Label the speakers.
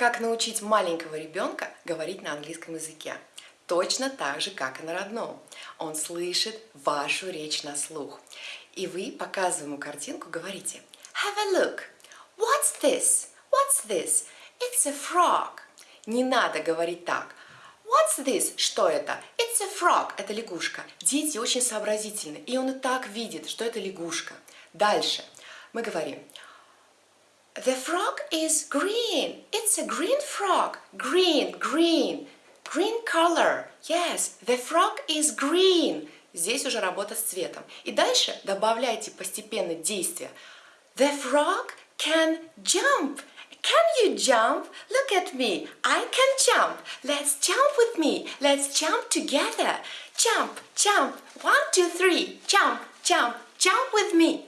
Speaker 1: Как научить маленького ребенка говорить на английском языке? Точно так же, как и на родном. Он слышит вашу речь на слух. И вы, показывая ему картинку, говорите Have a look. What's this? What's this? It's a frog. Не надо говорить так. What's this? Что это? It's a frog. Это лягушка. Дети очень сообразительны, и он и так видит, что это лягушка. Дальше мы говорим The frog is green. It's a green frog. Green, green. Green color. Yes, the frog is green. Здесь уже работа с цветом. И дальше добавляйте постепенно действия. The frog can jump. Can you jump? Look at me. I can jump. Let's jump with me. Let's jump together. Jump, jump. One, two, three. Jump, jump, jump with me.